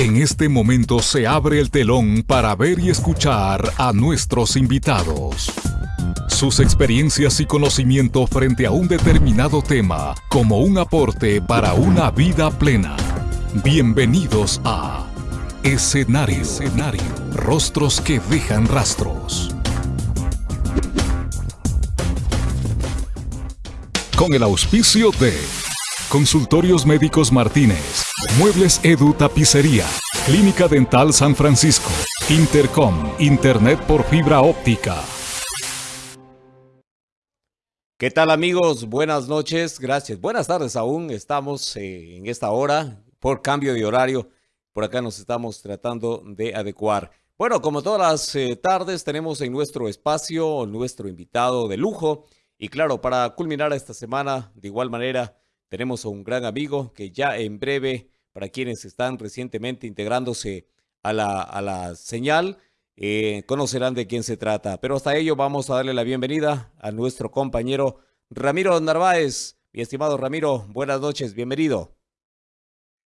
En este momento se abre el telón para ver y escuchar a nuestros invitados. Sus experiencias y conocimiento frente a un determinado tema como un aporte para una vida plena. Bienvenidos a Escenario, Escenario. Rostros que dejan rastros. Con el auspicio de Consultorios Médicos Martínez, Muebles Edu Tapicería, Clínica Dental San Francisco, Intercom, Internet por fibra óptica. ¿Qué tal amigos? Buenas noches, gracias. Buenas tardes aún, estamos eh, en esta hora por cambio de horario. Por acá nos estamos tratando de adecuar. Bueno, como todas las eh, tardes tenemos en nuestro espacio nuestro invitado de lujo. Y claro, para culminar esta semana, de igual manera, tenemos a un gran amigo que ya en breve, para quienes están recientemente integrándose a la, a la señal, eh, conocerán de quién se trata. Pero hasta ello vamos a darle la bienvenida a nuestro compañero Ramiro Narváez. Mi estimado Ramiro, buenas noches, bienvenido.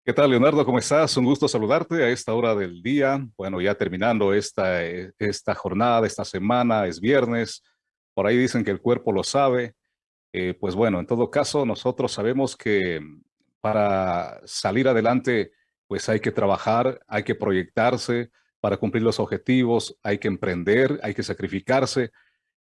¿Qué tal, Leonardo? ¿Cómo estás? Un gusto saludarte a esta hora del día. Bueno, ya terminando esta, esta jornada, esta semana, es viernes. Por ahí dicen que el cuerpo lo sabe. Eh, pues bueno, en todo caso, nosotros sabemos que para salir adelante, pues hay que trabajar, hay que proyectarse para cumplir los objetivos, hay que emprender, hay que sacrificarse.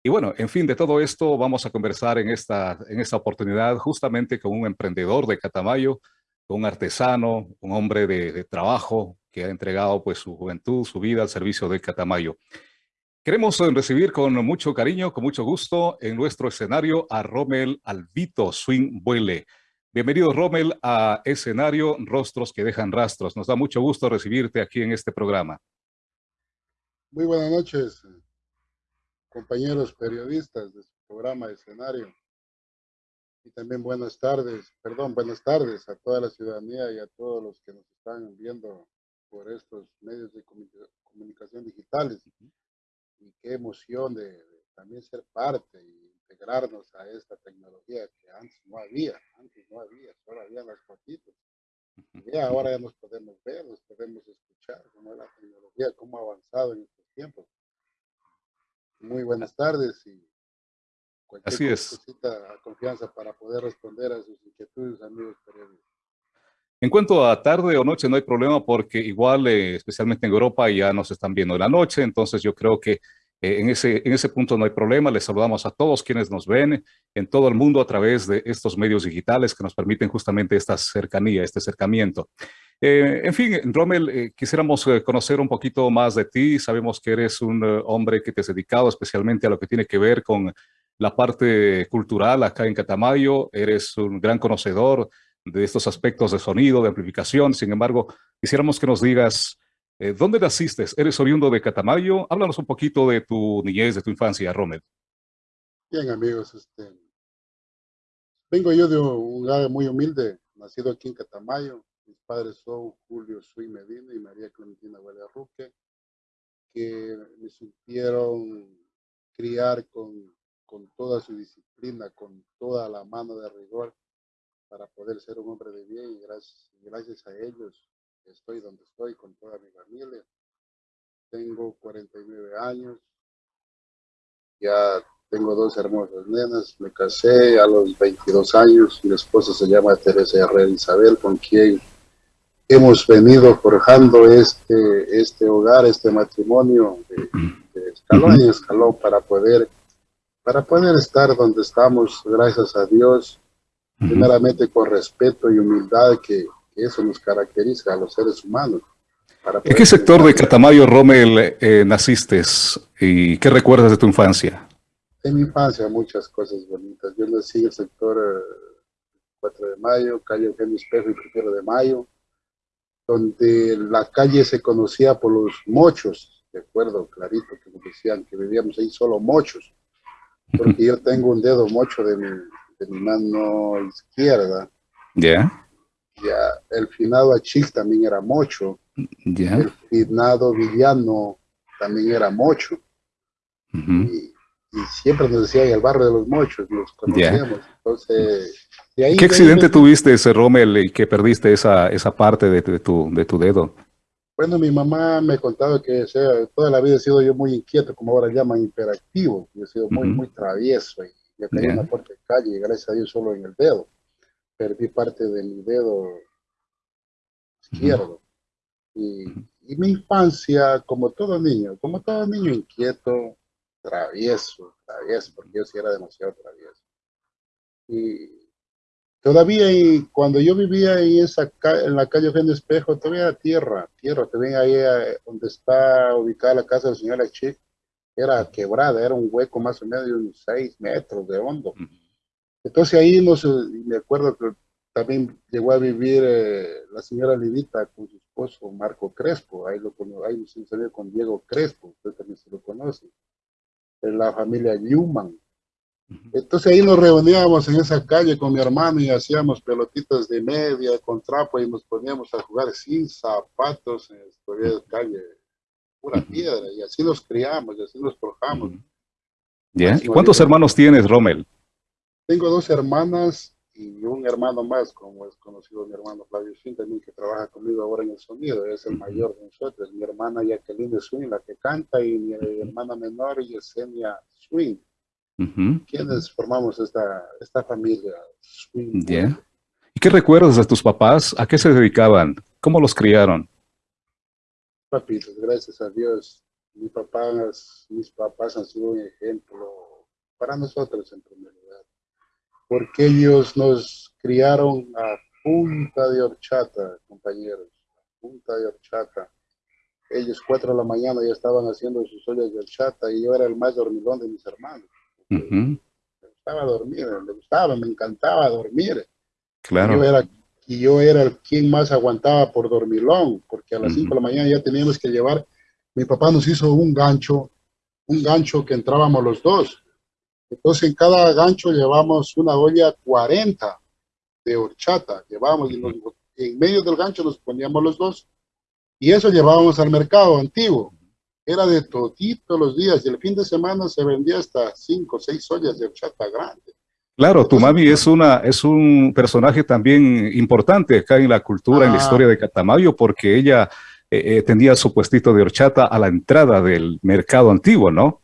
Y bueno, en fin, de todo esto vamos a conversar en esta, en esta oportunidad justamente con un emprendedor de Catamayo, con un artesano, un hombre de, trabajo que ha entregado pues su juventud, su vida al servicio de Catamayo. Queremos eh, recibir con mucho cariño, con mucho gusto en nuestro escenario a Rommel Albito Swing Buele. Bienvenido Rommel a escenario Rostros que dejan rastros. Nos da mucho gusto recibirte aquí en este programa. Muy buenas noches, compañeros periodistas de su programa Escenario. Y también buenas tardes, perdón, buenas tardes a toda la ciudadanía y a todos los que nos están viendo por estos medios de comunicación digitales y qué emoción de, también ser parte y integrarnos a esta tecnología que antes no había, antes no había, solo había las fotitos. Y ahora ya nos podemos ver, nos podemos escuchar, cómo la tecnología, cómo ha avanzado en estos tiempos. Muy buenas tardes y cualquier Así es. confianza para poder responder a sus inquietudes, amigos periodistas. En cuanto a tarde o noche, no hay problema porque igual, eh, especialmente en Europa, ya nos están viendo en la noche, entonces yo creo que eh, en, ese, en ese punto no hay problema. Les saludamos a todos quienes nos ven en todo el mundo a través de estos medios digitales que nos permiten justamente esta cercanía, este acercamiento. Eh, en fin, Rommel, quisiéramos conocer un poquito más de ti. Sabemos que eres un hombre que te has dedicado especialmente a lo que tiene que ver con la parte cultural acá en Catamayo. Eres un gran conocedor de estos aspectos de sonido, de amplificación. Sin embargo, quisiéramos que nos digas, eh, ¿dónde naciste? ¿Eres oriundo de Catamayo? Háblanos un poquito de tu niñez, de tu infancia, Rommel. Bien, amigos, este, vengo yo de un lugar muy humilde, nacido aquí en Catamayo. Mis padres son Julio Sui Medina y María Clementina Ruque, que me supieron criar con, con toda su disciplina, con toda la mano de rigor para poder ser un hombre de bien y gracias, gracias a ellos estoy donde estoy con toda mi familia. Tengo 49 años, ya tengo dos hermosas nenas, me casé a los 22 años, mi esposa se llama Teresa Herrera Isabel, con quien hemos venido forjando este, este hogar, este matrimonio de, de escalón en escalón para poder, para poder estar donde estamos, gracias a Dios, primeramente con respeto y humildad que, eso nos caracteriza a los seres humanos. ¿En qué sector de Catamayo, Rommel, eh, naciste y qué recuerdas de tu infancia? En mi infancia muchas cosas bonitas. Yo nací en el sector 4 eh, de Mayo, calle Eugenio Espejo y 1 de Mayo, donde la calle se conocía por los mochos, de acuerdo, clarito, que nos decían que vivíamos ahí solo mochos, porque yo tengo un dedo mocho de mi, mi mano izquierda. Ya. El finado Achil también era mocho. El finado Villano también era mocho. y, siempre nos decía el barrio de los mochos, nos conocíamos. Entonces, ¿Qué accidente tuviste ese Rommel y que perdiste esa, esa parte de, tu, de tu dedo? Bueno, mi mamá me contaba que sea, toda la vida he sido yo muy inquieto, como ahora llaman hiperactivo. Yo he sido muy, muy travieso y ya caí en la puerta de calle y gracias a Dios solo en el dedo. Perdí parte de mi dedo izquierdo. y, y, mi infancia, como todo niño, como todo niño inquieto, travieso, travieso, porque yo sí era demasiado travieso. Y Todavía y cuando yo vivía en, esa, en la calle Eugenio Espejo, todavía era tierra, tierra, todavía ahí eh, donde está ubicada la casa del señor Achik, era quebrada, era un hueco más o menos de unos 6 metros de hondo. Entonces ahí no sé, me acuerdo que también llegó a vivir eh, la señora Lidita con su esposo Marco Crespo, ahí lo ahí se salió con Diego Crespo, usted también se lo conoce, la familia Newman, entonces ahí nos reuníamos en esa calle con mi hermano y hacíamos pelotitas de media con trapo y nos poníamos a jugar sin zapatos en la calle, pura piedra, y así nos criamos, y así nos forjamos. ¿Y cuántos hermanos tienes, Rommel? Tengo dos hermanas y un hermano más, como es conocido mi hermano Flavio Swing, también que trabaja conmigo ahora en el sonido, es el mayor de nosotros. Mi hermana Jacqueline Swing, la que canta, y mi hermana menor Yesenia Swing ¿Quiénes formamos esta, esta familia? ¿Y qué recuerdas de tus papás? ¿A qué se dedicaban? ¿Cómo los criaron? Papitos, gracias a Dios. Mis papás, mis papás han sido un ejemplo para nosotros en primer lugar. Porque ellos nos criaron a punta de horchata, compañeros. punta de horchata. Ellos cuatro de la mañana ya estaban haciendo sus ollas de horchata y yo era el más dormilón de mis hermanos. Me gustaba dormir, me gustaba, me encantaba dormir. Claro. Y yo era, y yo era el quien más aguantaba por dormilón, porque a las 5 de la mañana ya teníamos que llevar, mi papá nos hizo un gancho, un gancho que entrábamos los dos. Entonces en cada gancho llevamos una olla 40 de horchata, llevábamos y en medio del gancho nos poníamos los dos y eso llevábamos al mercado antiguo era de todito los días y el fin de semana se vendía hasta cinco o seis ollas de horchata grande. Claro, tu mami es, una, es un personaje también importante acá en la cultura, en la ah. historia de Catamayo, porque ella eh, eh, tenía su puestito de horchata a la entrada del mercado antiguo, ¿no?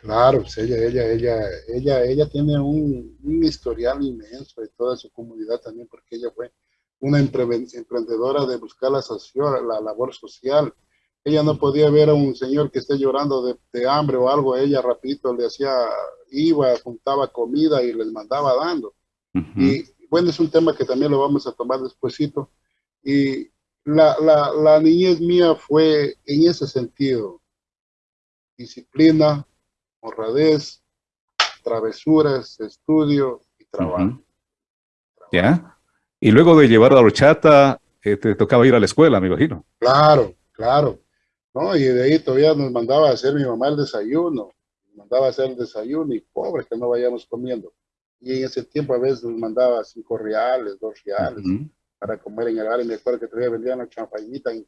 Claro, pues ella, ella, ella, ella, ella tiene un, un historial inmenso de toda su comunidad también, porque ella fue una emprendedora de buscar la, la labor social, ella no podía ver a un señor que esté llorando de, hambre o algo, ella rapidito le hacía, iba, juntaba comida y les mandaba dando. Y bueno, es un tema que también lo vamos a tomar despuesito. Y la, la, la niñez mía fue en ese sentido, disciplina, honradez, travesuras, estudio y trabajo. ¿Ya? Y luego de llevar la horchata, eh, te tocaba ir a la escuela, me imagino. Claro, claro. ¿no? Y de ahí todavía nos mandaba a hacer mi mamá el desayuno, nos mandaba a hacer el desayuno y pobre que no vayamos comiendo. Y en ese tiempo a veces nos mandaba cinco reales, dos reales para comer en el área. Me acuerdo que todavía vendían la chanfainita en,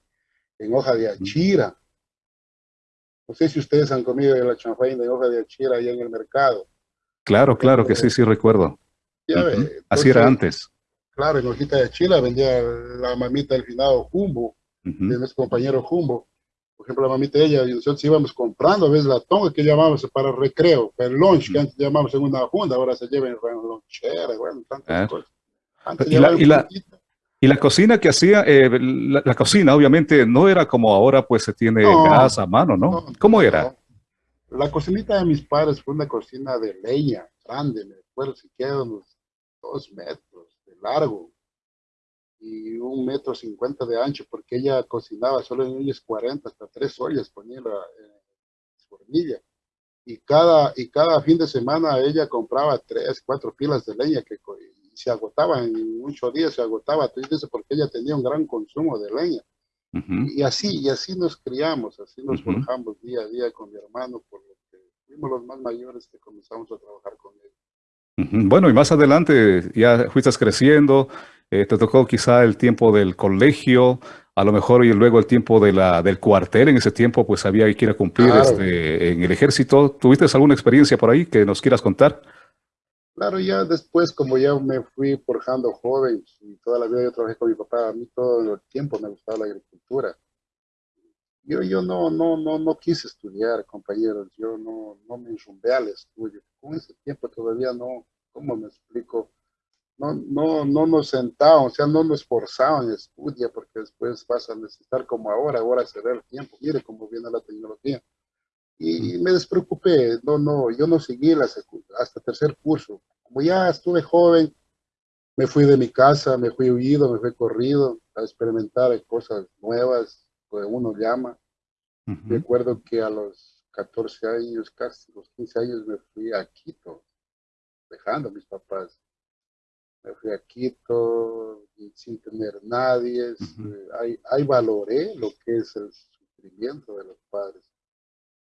en, hoja de achira. No sé si ustedes han comido la chanfaina en hoja de achira allá en el mercado. Claro, claro que sí, sí recuerdo. Así era antes. Claro, en hojita de achira vendía la mamita del finado Jumbo, de nuestro compañero Jumbo por ejemplo, la mamita de ella y nosotros íbamos comprando a veces la tonga que llamamos para recreo, el lunch que antes llamamos en una funda, ahora se lleva en lonchera, bueno, tantas ah. cosas. y, la, y, la, cocina que hacía, eh, la, cocina obviamente no era como ahora pues se tiene gas a mano, ¿no? ¿Cómo era? La cocinita de mis padres fue una cocina de leña, grande, me acuerdo si queda unos dos metros de largo, y un metro cincuenta de ancho, porque ella cocinaba solo en ollas 40, hasta tres ollas ponía la, eh, su hornilla. Y cada, y cada fin de semana ella compraba tres, cuatro pilas de leña que se agotaban en muchos días, se agotaba, entonces porque ella tenía un gran consumo de leña. Y así, y así nos criamos, así nos forjamos día a día con mi hermano, por lo que fuimos los más mayores que comenzamos a trabajar con él. Bueno, y más adelante ya fuiste creciendo, eh, te tocó quizá el tiempo del colegio, a lo mejor y luego el tiempo de la, del cuartel, en ese tiempo pues había que ir a cumplir este, en el ejército. ¿Tuviste alguna experiencia por ahí que nos quieras contar? Claro, ya después, como ya me fui forjando joven y toda la vida yo trabajé con mi papá, a mí todo el tiempo me gustaba la agricultura. Yo, yo no, no, no, no quise estudiar, compañeros, yo no, no me enrumbé al estudio. Con ese tiempo todavía no, ¿cómo me explico? No, no, no nos sentaban, o sea, no nos forzaban a estudiar porque después vas a necesitar como ahora, ahora se ve el tiempo, mire cómo viene la tecnología. Y me despreocupé, no, no, yo no seguí la hasta tercer curso. Como ya estuve joven, me fui de mi casa, me fui huido, me fui corrido a experimentar cosas nuevas, que uno llama. Recuerdo que a los 14 años, casi los 15 años, me fui a Quito, dejando a mis papás. Me fui a Quito sin tener nadie. Eh, ahí, ahí valoré lo que es el sufrimiento de los padres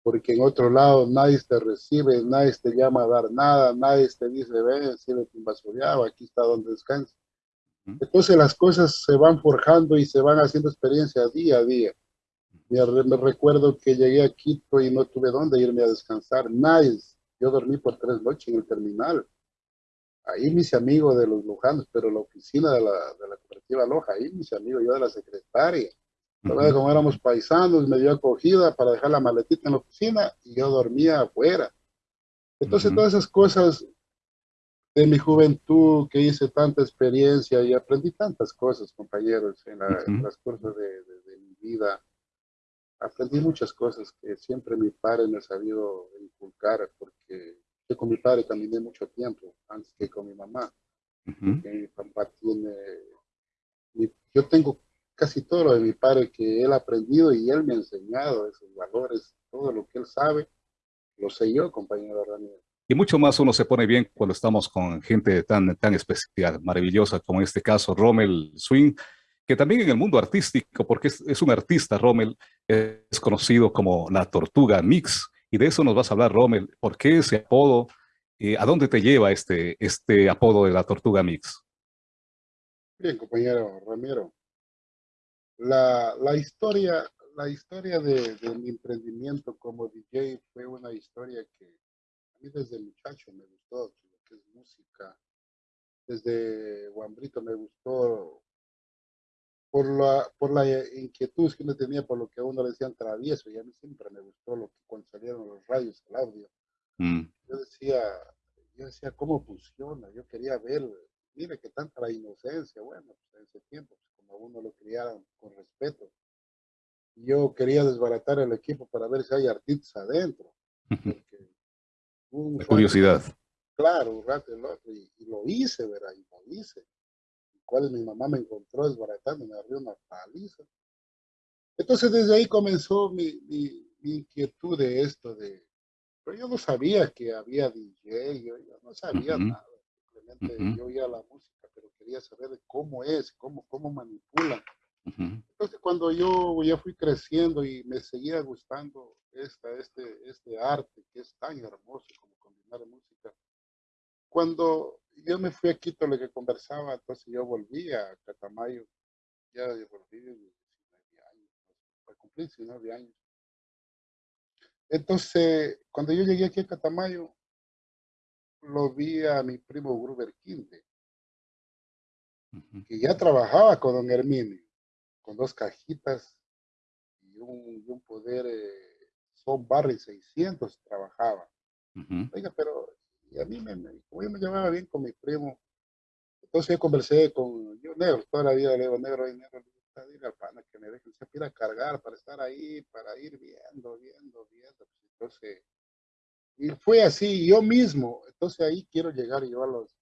porque en otro lado nadie te recibe, nadie te llama a dar nada, nadie te dice, ven, siéntate invasoriado, aquí está donde descansa. Entonces las cosas se van forjando y se van haciendo experiencia día a día. Me, recuerdo que llegué a Quito y no tuve dónde irme a descansar, nadie. Yo dormí por tres noches en el terminal. Ahí mis amigos de los Lujanos, pero la oficina de la, de la cooperativa Loja, ahí mis amigos, yo de la secretaria como éramos paisanos, me dio acogida para dejar la maletita en la oficina y yo dormía afuera. Entonces, todas esas cosas de mi juventud, que hice tanta experiencia y aprendí tantas cosas, compañeros, en, la, las cosas de, mi vida. Aprendí muchas cosas que siempre mi padre me ha sabido inculcar, porque yo con mi padre caminé mucho tiempo, antes que con mi mamá. Mi papá tiene... yo tengo casi todo lo de mi padre que él ha aprendido y él me ha enseñado esos valores, todo lo que él sabe, lo sé yo, compañero Ramírez. Y mucho más uno se pone bien cuando estamos con gente tan, tan especial, maravillosa, como en este caso Rommel Swing, que también en el mundo artístico, porque es, un artista, Rommel, es conocido como la Tortuga Mix, y de eso nos vas a hablar, Rommel, ¿por qué ese apodo? Eh, ¿A dónde te lleva este, este apodo de la Tortuga Mix? Bien, compañero Ramiro, la, la historia, la historia de, mi emprendimiento como DJ fue una historia que a mí desde muchacho me gustó, lo que es música. Desde Guambrito me gustó por la, por la inquietud que uno tenía por lo que a uno le decían travieso, y a mí siempre me gustó lo que cuando salieron los radios, el audio. Mm. Yo decía, yo decía, ¿cómo funciona? Yo quería ver, mire que tanta la inocencia, bueno, pues, en ese tiempo, pues, como a uno lo criaron con respeto. Yo quería desbaratar el equipo para ver si hay artistas adentro. curiosidad. Claro, un rato el otro, y, lo hice, ¿verdad? Y lo hice. cual mi mamá me encontró desbaratando, me abrió una paliza. Entonces desde ahí comenzó mi, mi, inquietud de esto, de, pero yo no sabía que había DJ, yo, no sabía nada, simplemente yo oía la música quería saber cómo es, cómo, cómo manipulan. Entonces, cuando yo ya fui creciendo y me seguía gustando esta, este, este arte que es tan hermoso como combinar música, cuando yo me fui a Quito, lo que conversaba, entonces yo volví a Catamayo, ya volví 19 años, para cumplir 19 años. Entonces, cuando yo llegué aquí a Catamayo, lo vi a mi primo Gruber Quinte que ya trabajaba con don Herminio, con dos cajitas y un, poder, eh, son Barry 600 trabajaba. Oiga, pero a mí me, como yo me llevaba bien con mi primo, entonces yo conversé con yo negro, toda la vida le digo negro, y negro, dile al pana que me dejen se pida cargar para estar ahí, para ir viendo, viendo, viendo. Pues, entonces, y fue así, yo mismo, entonces ahí quiero llegar yo a los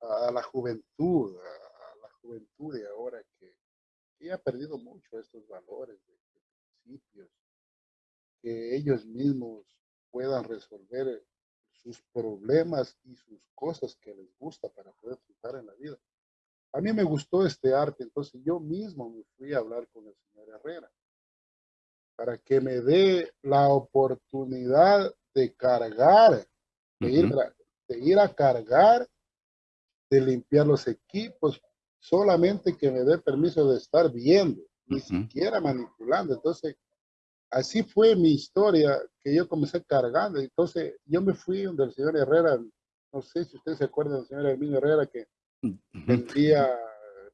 a la juventud, a, la juventud de ahora que, ha perdido mucho estos valores de, principios, que ellos mismos puedan resolver sus problemas y sus cosas que les gusta para poder triunfar en la vida. A mí me gustó este arte, entonces yo mismo me fui a hablar con el señor Herrera para que me dé la oportunidad de cargar, de, ir, de ir a cargar de limpiar los equipos, solamente que me dé permiso de estar viendo, ni siquiera manipulando. Entonces, así fue mi historia, que yo comencé cargando. Entonces, yo me fui donde el señor Herrera, no sé si ustedes se acuerdan del señor Herminio Herrera, que vendía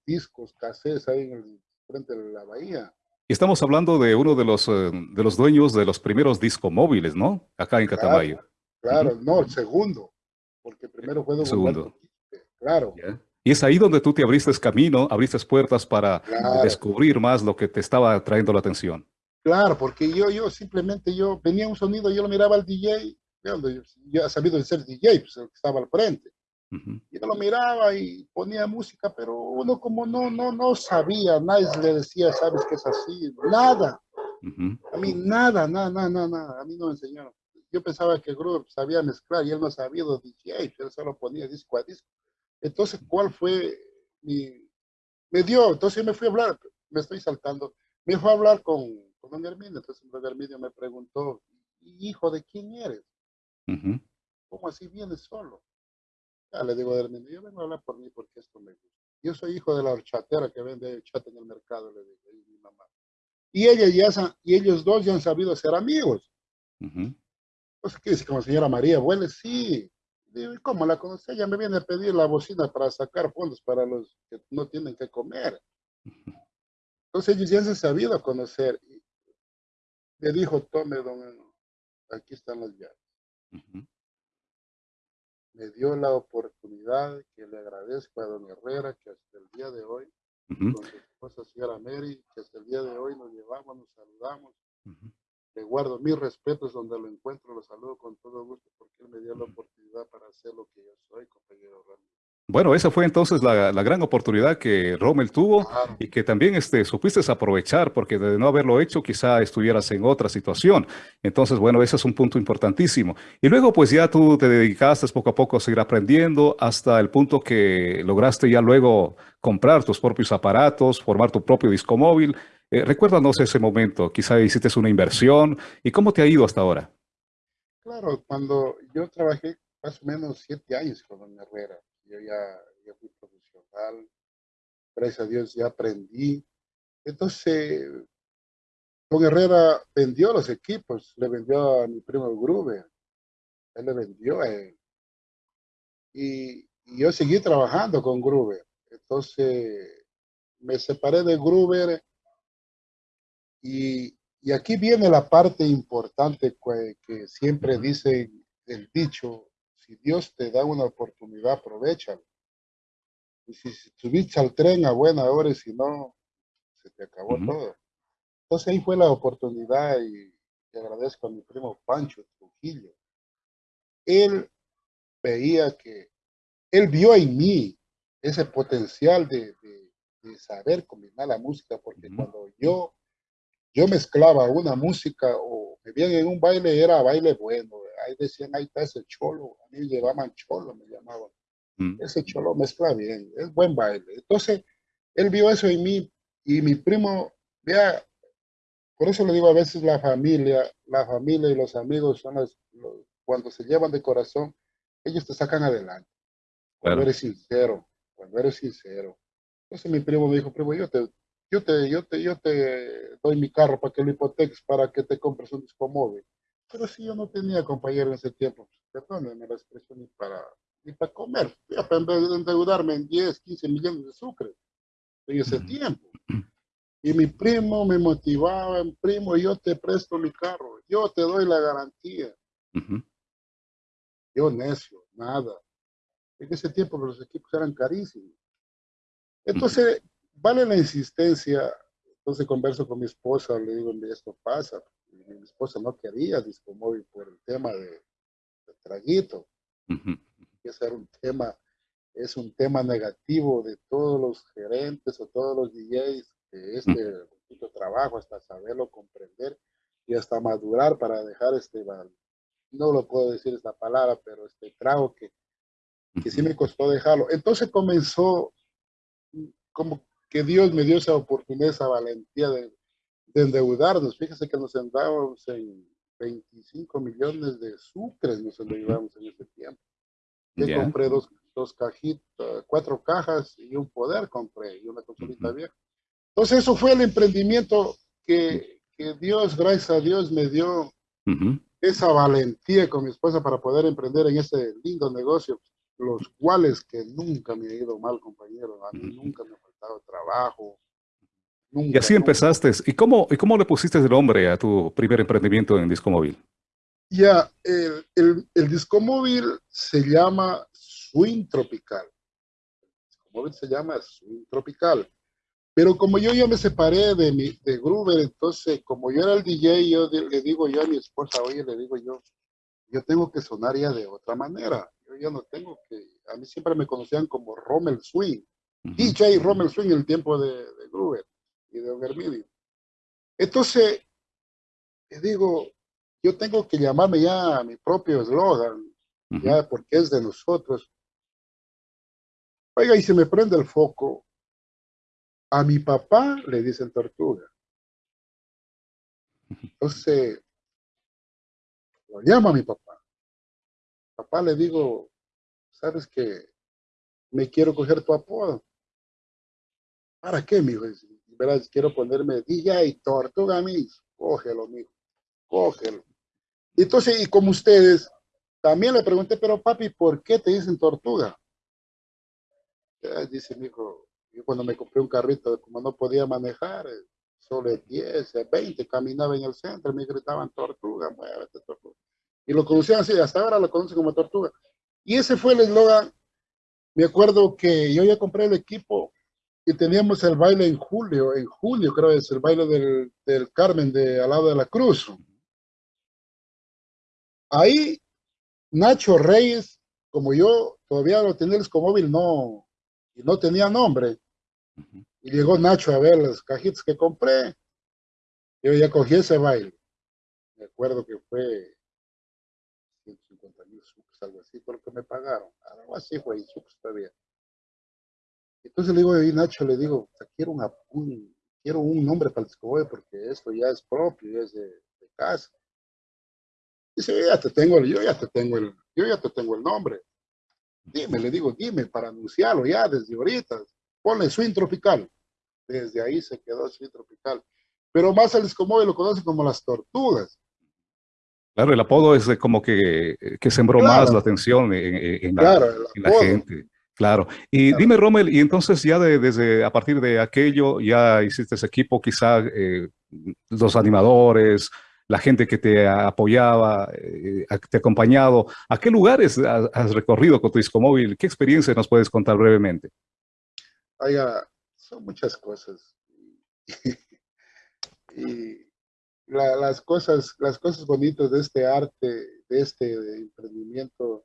discos, cassettes ahí en el frente de la bahía. Estamos hablando de uno de los, eh, de los dueños de los primeros discos móviles, ¿no? Acá en Catamayo. Claro, no, el segundo, porque primero fue El segundo. Claro. Y es ahí donde tú te abriste camino, abriste puertas para Claro. descubrir más lo que te estaba trayendo la atención. Claro, porque yo, yo simplemente, yo venía un sonido, yo lo miraba al DJ, yo, yo ya sabido de ser DJ, pues el que estaba al frente. Ujú, Yo lo miraba y ponía música, pero uno como no, no, no sabía, nadie le decía, sabes que es así, nada. A mí nada, nada, nada, nada, nada, a mí no me enseñaron. Yo pensaba que Groove sabía mezclar y él no sabía los DJ, él solo ponía disco a disco. Entonces, ¿cuál fue mi... Me dio, entonces me fui a hablar, me estoy saltando, me fui a hablar con, con don Herminio, entonces don Herminio me preguntó, hijo, ¿de quién eres? ¿Cómo así vienes solo? Ya le digo a Herminio, yo vengo a hablar por mí porque esto me gusta. Yo soy hijo de la horchatera que vende horchata en el mercado, le digo, y mi mamá. Y ella ya, y ellos dos ya han sabido ser amigos. Ujú, Entonces, ¿qué dice? Como señora María, huele, sí. Digo, ¿y cómo la conocí? Ella me viene a pedir la bocina para sacar fondos para los que no tienen que comer. Entonces ellos ya se han sabido conocer. Y le dijo, tome, don, aquí están las llaves. ujú. Me dio la oportunidad que le agradezco a don Herrera, que hasta el día de hoy, Ujú, con su esposa señora Mary, que hasta el día de hoy nos llevamos, nos saludamos. Le guardo mis respetos donde lo encuentro, lo saludo con todo gusto porque él me dio la oportunidad para hacer lo que yo soy, compañero Ramiro. Bueno, esa fue entonces la, la gran oportunidad que Rommel tuvo y que también este, supiste aprovechar, porque de no haberlo hecho quizá estuvieras en otra situación. Entonces, bueno, ese es un punto importantísimo. Y luego, pues ya tú te dedicaste poco a poco a seguir aprendiendo hasta el punto que lograste ya luego comprar tus propios aparatos, formar tu propio disco móvil. Eh, recuérdanos ese momento, quizá hiciste una inversión y cómo te ha ido hasta ahora. Claro, cuando yo trabajé más o menos siete años con don Herrera, yo ya, ya fui profesional, gracias a Dios ya aprendí. Entonces, don Herrera vendió los equipos, le vendió a mi primo Gruber, él le vendió a él. Y, y yo seguí trabajando con Gruber. Entonces, me separé de Gruber y, y aquí viene la parte importante que, que siempre Ujú. dice el dicho, si Dios te da una oportunidad, aprovechalo. Y si, si subiste al tren a buena hora y si no, se te acabó Ujú. todo. Entonces ahí fue la oportunidad y le agradezco a mi primo Pancho Trujillo. Él veía que, él vio en mí ese potencial de, de- de saber combinar la música, porque Ujú. cuando yo, yo mezclaba una música o me veían en un baile, era baile bueno. Ahí decían, ahí está ese cholo, a mí me llamaban cholo, me llamaban Mm, ese cholo mezcla bien, es buen baile. Entonces, él vio eso en mí y mi primo, vea, por eso le digo a veces la familia, la familia y los amigos son los, los- cuando se llevan de corazón, ellos te sacan adelante. Cuando Claro. eres sincero, cuando eres sincero. Entonces mi primo me dijo, primo, yo te, yo te, yo te, yo te doy mi carro para que lo hipoteques, para que te compres un disco móvil. Pero si yo no tenía compañero en ese tiempo, perdónenme la expresión, ni para, ni para comer. Fui a endeudarme en 10, 15 millones de sucre en ese tiempo. Y mi primo me motivaba, primo, yo te presto mi carro, yo te doy la garantía. Yo necio, nada. En ese tiempo los equipos eran carísimos. Entonces, vale la insistencia. Entonces converso con mi esposa, le digo, "Mira, esto pasa. Mi esposa no quería disco móvil por el tema de, de traguito. Ujú. Ese era un tema, es un tema negativo de todos los gerentes o todos los DJs de este poquito trabajo hasta saberlo comprender y hasta madurar para dejar este, no lo puedo decir esta palabra, pero este trago que, que sí me costó dejarlo. Entonces comenzó como que Dios me dio esa oportunidad, esa valentía de, de endeudarnos. Fíjese que nos endeudábamos en 25 millones de sucres, nos endeudamos en ese tiempo. Yo Ya. compré dos, dos cajitas, cuatro cajas y un poder compré y una consolita Ujú. vieja. Entonces eso fue el emprendimiento que, que Dios, gracias a Dios, me dio Ujú. esa valentía con mi esposa para poder emprender en ese lindo negocio, los cuales que nunca me ha ido mal, compañero. A mí Ujú. nunca me ha faltado trabajo. Y así empezaste. ¿Y cómo, ¿Y cómo le pusiste el nombre a tu primer emprendimiento en disco móvil? Ya, el, el, el disco móvil se llama Swing Tropical. El disco móvil se llama Swing Tropical. Pero como yo ya me separé de, mi, de Gruber, entonces como yo era el DJ, yo le digo yo a mi esposa, oye, le digo yo, yo tengo que sonar ya de otra manera. Yo ya no tengo que, a mí siempre me conocían como Rommel Swing. DJ Rommel Swing en el tiempo de, de Gruber y de Overmidi. Entonces, le digo, yo tengo que llamarme ya a mi propio eslogan, ya porque es de nosotros. Oiga, y se me prende el foco. A mi papá le dicen tortuga. Entonces, lo llamo a mi papá. Papá le digo, ¿sabes que Me quiero coger tu apodo. ¿Para qué, mijo? Verás, quiero ponerme DJ Tortuga, mi. Cógelo, mijo. Cógelo. Entonces, y como ustedes, también le pregunté, pero papi, ¿por qué te dicen tortuga? dice mi hijo, yo cuando me compré un carrito, como no podía manejar, eh, solo 10, 20, caminaba en el centro, me gritaban tortuga, muévete tortuga. Y lo conocían así, hasta ahora lo conocen como tortuga. Y ese fue el eslogan. Me acuerdo que yo ya compré el equipo y teníamos el baile en julio, en julio creo es el baile del, del Carmen de al lado de la Cruz. Ahí Nacho Reyes, como yo todavía lo tenía el móvil, no, y no tenía nombre. Y llegó Nacho a ver las cajitas que compré. Yo ya cogí ese baile. Me acuerdo que fue 150 mil sucos, algo así, por lo que me pagaron. Algo así fue, y sucos todavía. Entonces le digo, y Nacho le digo, quiero, un, quiero un nombre para el disco porque esto ya es propio, ya es de, de casa. Dice, yo ya te tengo, yo ya te tengo el, yo ya te tengo el nombre. Dime, le digo, dime para anunciarlo ya desde ahorita. Ponle Swing Tropical. Desde ahí se quedó Swing Tropical. Pero más el Escomóvil lo conoce como las tortugas. Claro, el apodo es como que, que sembró más la atención en, la, gente. Claro. Y dime, Rommel, y entonces ya desde a partir de aquello ya hiciste ese equipo, quizá eh, los animadores, la gente que te apoyaba, eh, te ha acompañado. ¿A qué lugares has, recorrido con tu disco móvil? ¿Qué experiencia nos puedes contar brevemente? Oiga, son muchas cosas. y las, cosas, las cosas bonitas de este arte, de este emprendimiento,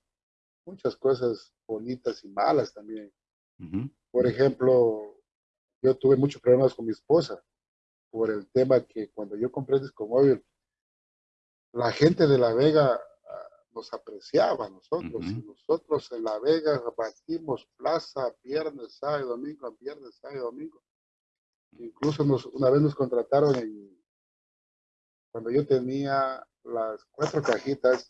muchas cosas bonitas y malas también. Por ejemplo, yo tuve muchos problemas con mi esposa por el tema que cuando yo compré el disco móvil, la gente de La Vega ah, nos apreciaba a nosotros. Nosotros en La Vega batimos plaza viernes, sábado, domingo, viernes, sábado, domingo. Incluso nos, una vez nos contrataron en, cuando yo tenía las cuatro cajitas,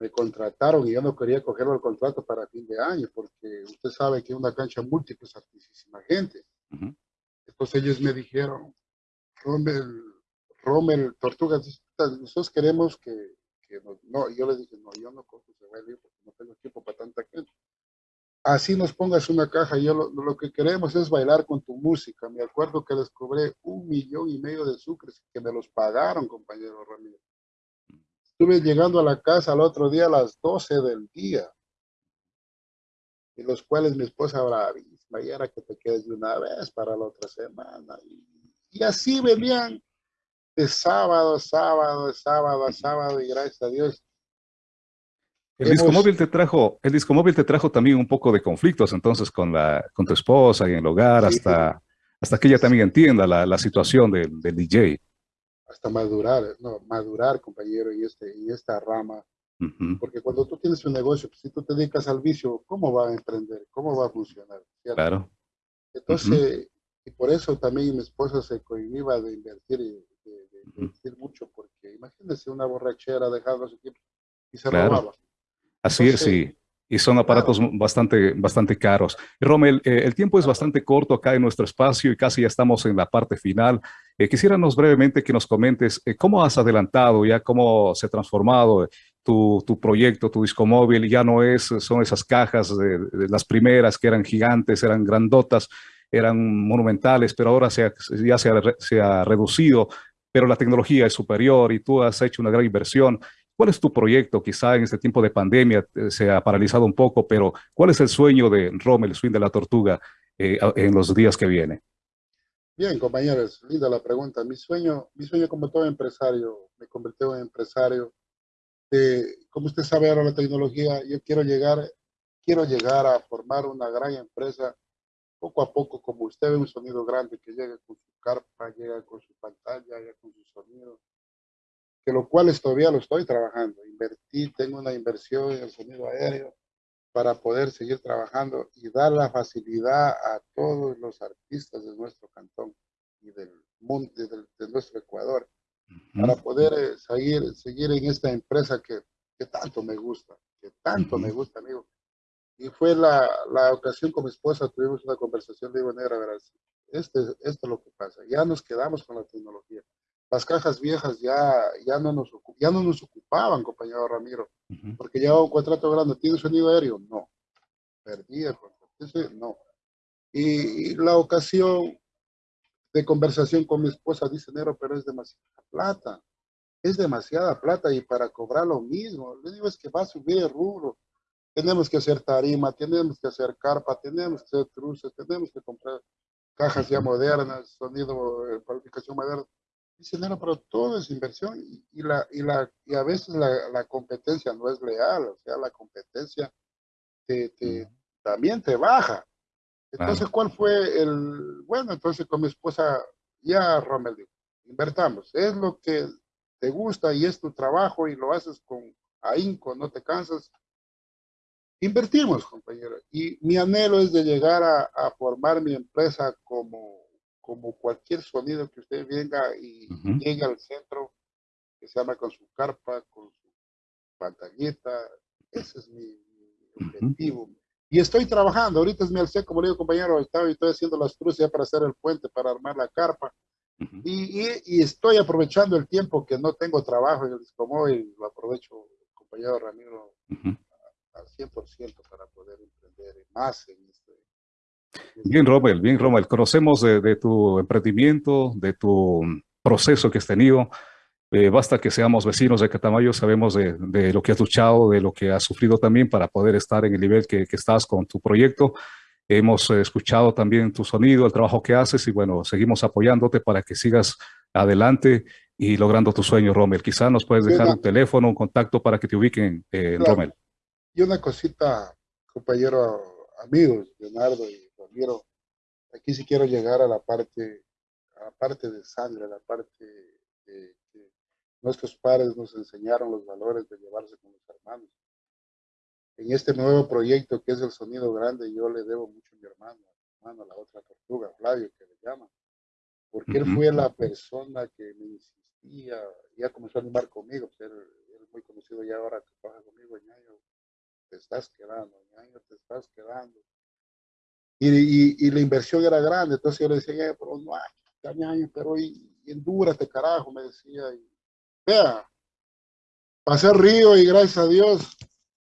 me contrataron y yo no quería cogerlo el contrato para fin de año, porque usted sabe que una cancha múltiple es altísima gente. Entonces ellos me dijeron, Rommel, Rommel, Tortugas, nosotros queremos que, que no, yo le dije, no, yo no cojo ese baile porque no tengo tiempo para tanta gente. Así nos pongas una caja, yo lo, lo, que queremos es bailar con tu música. Me acuerdo que les cobré un millón y medio de sucres que me los pagaron, compañero Ramírez. Estuve llegando a la casa al otro día a las 12 del día, y los cuales mi esposa bravísima, y era que te quedes de una vez para la otra semana. Y, y así venían de sábado, sábado, sábado, sábado, y gracias a Dios. El disco móvil te trajo, el disco móvil te trajo también un poco de conflictos entonces con la, con tu esposa y en el hogar, hasta, hasta que ella también entienda la, la situación del, del, DJ. Hasta madurar, no, madurar, compañero, y, este, y esta rama. Porque cuando tú tienes un negocio, pues, si tú te dedicas al vicio, ¿cómo va a emprender? ¿Cómo va a funcionar? Claro. Entonces, y por eso también mi esposa se cohibía de invertir decir mucho, porque imagínense una borrachera dejando su equipo y se robaba. Así es, sí. Y son aparatos bastante, bastante caros. Rommel, eh, el tiempo es bastante corto acá en nuestro espacio y casi ya estamos en la parte final. Eh, quisiéramos brevemente que nos comentes eh, cómo has adelantado ya, cómo se ha transformado tu, tu, proyecto, tu disco móvil. Ya no es, son esas cajas de, las primeras que eran gigantes, eran grandotas. eran monumentales, pero ahora ya se ha, reducido, pero la tecnología es superior y tú has hecho una gran inversión. ¿Cuál es tu proyecto? Quizá en este tiempo de pandemia eh, se ha paralizado un poco, pero ¿cuál es el sueño de Rommel, Swing de la Tortuga, eh, en los días que vienen? Bien, compañeros, linda la pregunta. Mi sueño, mi sueño como todo empresario, me convirtió en empresario. como usted sabe ahora la tecnología, yo quiero llegar, quiero llegar a formar una gran empresa poco a poco, como usted ve un sonido grande que llega con su carpa, llega con su pantalla, llega con su sonido, que lo cual todavía lo estoy trabajando. Invertí, tengo una inversión en el sonido aéreo, para poder seguir trabajando y dar la facilidad a todos los artistas de nuestro cantón y del mundo, de, nuestro Ecuador, para poder eh, seguir, seguir en esta empresa que, que tanto me gusta, que tanto me gusta, amigo. Y fue la, la, ocasión con mi esposa, tuvimos una conversación, digo, negra, verás, este, esto es lo que pasa, ya nos quedamos con la tecnología. Las cajas viejas ya, ya, no, nos, ya no nos ocupaban, compañero Ramiro porque llevaba un contrato grande. ¿Tiene sonido aéreo? No. Perdí el contrato. No. Y, la ocasión de conversación con mi esposa dice, Nero, pero es demasiada plata. Es demasiada plata y para cobrar lo mismo. Le digo, es que va a subir el rubro. Tenemos que hacer tarima, tenemos que hacer carpa, tenemos que hacer truces, tenemos que comprar cajas ya modernas, sonido, eh, cualificación moderna. Dice, no, pero todo es inversión y, la, y, la, y a veces la, la, competencia no es leal, o sea, la competencia te, te, también te baja. Entonces, ¿cuál fue el...? Bueno, entonces con mi esposa, ya Rommel dijo, invertamos, es lo que te gusta y es tu trabajo y lo haces con ahínco, no te cansas. Invertimos, compañero. Y mi anhelo es de llegar a, a formar mi empresa como como cualquier sonido que usted venga y llegue al centro, que se llama con su carpa, con su pantallita, ese es mi, objetivo. Y estoy trabajando, ahorita es mi alce, como le digo compañero, estaba, estoy haciendo las cruces para hacer el puente, para armar la carpa, y, y, estoy aprovechando el tiempo que no tengo trabajo en el y lo aprovecho, compañero Ramiro, al 100% para poder emprender más en este Bien, Romel, bien, Romel. Conocemos de, tu emprendimiento, de tu proceso que has tenido. Eh, basta que seamos vecinos de Catamayo, sabemos de, lo que has luchado, de lo que has sufrido también para poder estar en el nivel que, estás con tu proyecto. Hemos eh, escuchado también tu sonido, el trabajo que haces y bueno, seguimos apoyándote para que sigas adelante y logrando tu sueño, Romel. Quizá nos puedes dejar un teléfono, un contacto para que te ubiquen, eh, Romel. Y una cosita, compañero, amigos, Leonardo y quiero, aquí sí quiero llegar a la parte, a la parte de sangre, a la parte de que nuestros padres nos enseñaron los valores de llevarse con los hermanos. En este nuevo proyecto que es el sonido grande, yo le debo mucho a mi hermano, a hermano, la otra tortuga, Flavio, que le llama, porque él fue la persona que me insistía, ya comenzó a animar conmigo, pues él, es muy conocido ya ahora que trabaja conmigo, ñaño, te estás quedando, ñaño, te estás quedando y, y, la inversión era grande, entonces yo le decía, pero no hay, pero y, endúrate, carajo, me decía. Y, vea, pasé río y gracias a Dios,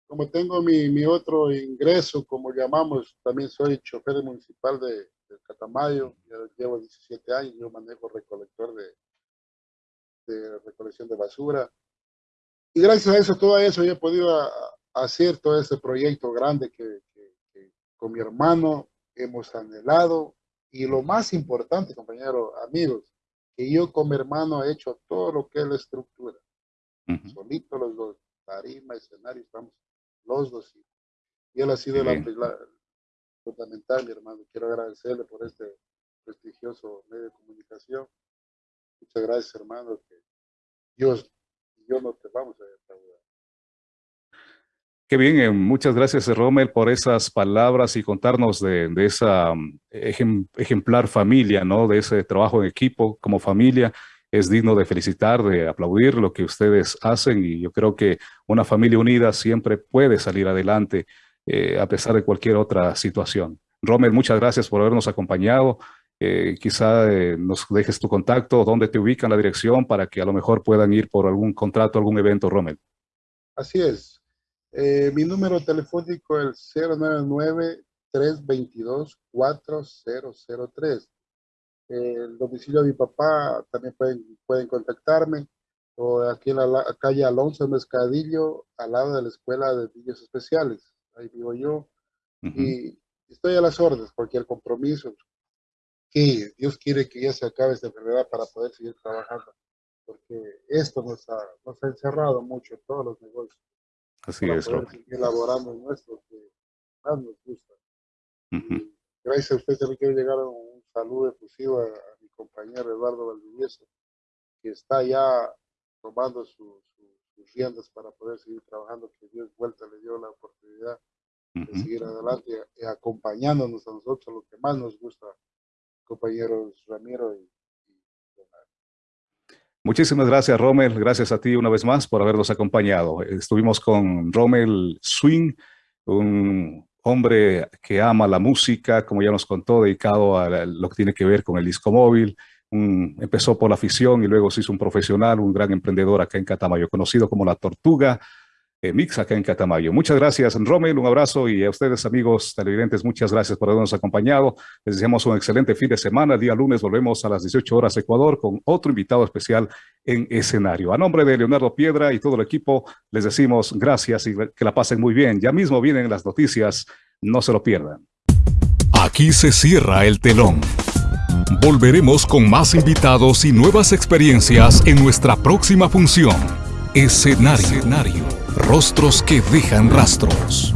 como tengo mi, mi, otro ingreso, como llamamos, también soy chofer municipal de, de Catamayo, llevo 17 años, yo manejo recolector de, de recolección de basura. Y gracias a eso, todo eso, yo he podido hacer todo ese proyecto grande que, que con mi hermano hemos anhelado y lo más importante, compañeros, amigos, que yo como hermano he hecho todo lo que es la estructura. Solito los dos, tarima, escenario, estamos los dos. Y él ha sido la, fundamental, mi hermano. Quiero agradecerle por este prestigioso medio de comunicación. Muchas gracias, hermano, que Dios yo no te vamos a defraudar. Qué bien, eh, muchas gracias Rommel por esas palabras y contarnos de, esa mm, ejemplar familia, ¿no? De ese trabajo en equipo como familia. Es digno de felicitar, de aplaudir lo que ustedes hacen y yo creo que una familia unida siempre puede salir adelante eh, a pesar de cualquier otra situación. Rommel, muchas gracias por habernos acompañado. Eh, quizá nos dejes tu contacto, dónde te ubican la dirección para que a lo mejor puedan ir por algún contrato, algún evento, Rommel. Así es, eh, mi número telefónico es 099 322-4003. El domicilio de mi papá también pueden, pueden contactarme o aquí en la, calle Alonso Mezcadillo, al lado de la Escuela de Niños Especiales. Ahí vivo yo. Y estoy a las órdenes, cualquier compromiso. Que Dios quiere que ya se acabe esta enfermedad para poder seguir trabajando. Porque esto nos ha, nos ha encerrado mucho en todos los negocios. Así es. Elaborando en nuestro que más nos gusta. Gracias a usted también quiero llegar a un saludo efusivo a, mi compañero Eduardo Valdivieso, que está ya tomando sus riendas para poder seguir trabajando, que Dios vuelta le dio la oportunidad de seguir adelante y, acompañándonos a nosotros, lo que más nos gusta, compañeros Ramiro y, Muchísimas gracias, Rommel. Gracias a ti una vez más por habernos acompañado. Estuvimos con Rommel Swing, un hombre que ama la música, como ya nos contó, dedicado a lo que tiene que ver con el disco móvil, empezó por la afición y luego se hizo un profesional, un gran emprendedor acá en Catamayo, conocido como La Tortuga Mix acá en Catamayo. Muchas gracias, Rommel, un abrazo y a ustedes, amigos televidentes, muchas gracias por habernos acompañado. Les deseamos un excelente fin de semana. Día lunes volvemos a las 18 horas Ecuador con otro invitado especial en escenario. A nombre de Leonardo Piedra y todo el equipo, les decimos gracias y que la pasen muy bien. Ya mismo vienen las noticias, no se lo pierdan. Aquí se cierra el telón. Volveremos con más invitados y nuevas experiencias en nuestra próxima función. Escenario. Rostros que dejan rastros.